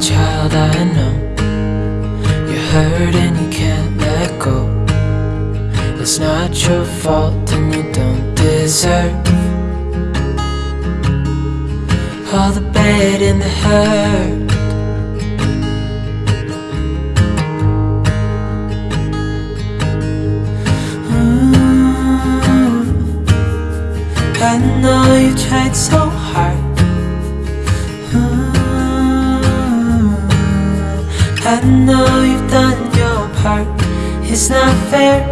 child, I know. You're hurt and you can't let go. It's not your fault and you don't deserve. All the bad and the hurt. Mm. I know you tried so hard. I know you've done your part. It's not fair.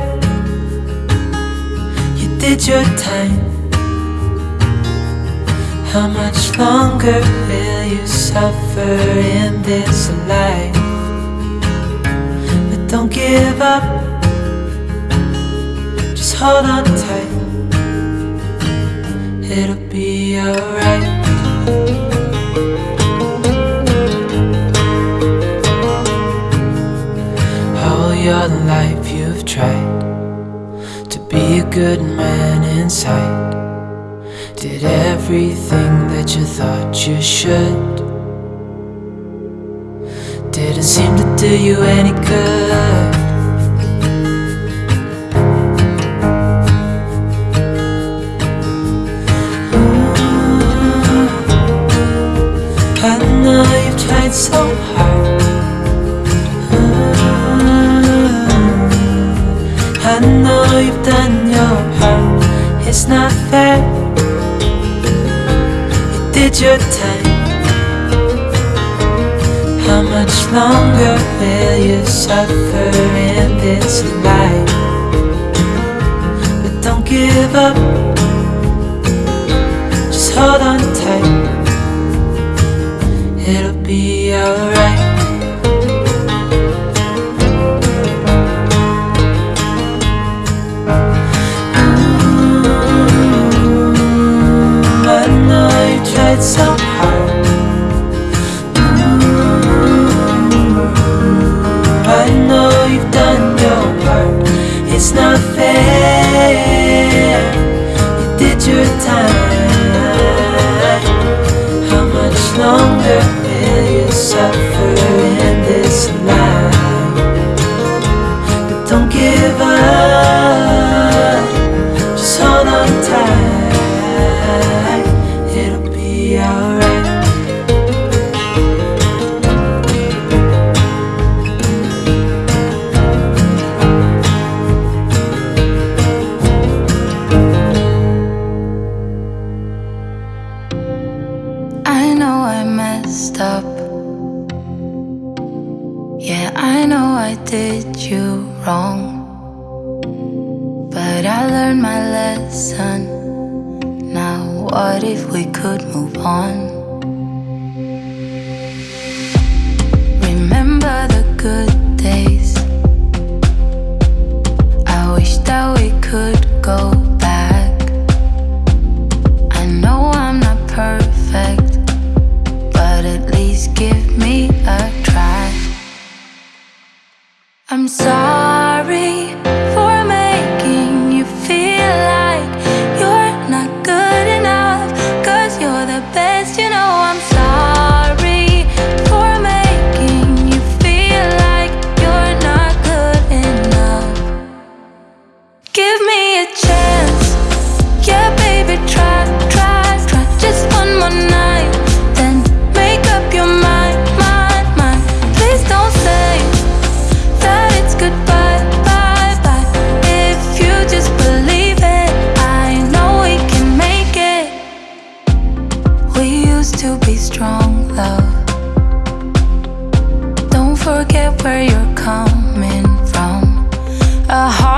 You did your time. How much longer will you suffer in this life? But don't give up. Just hold on tight. It'll be alright. Your life you've tried to be a good man inside. Did everything that you thought you should. Didn't seem to do you any good. It's not fair. You did your time. How much longer will you suffer in this life? But don't give up. Much Up. Yeah, I know I did you wrong. But I learned my lesson. Now, what if we could move on? I'm sorry Used to be strong, love. Don't forget where you're coming from. A heart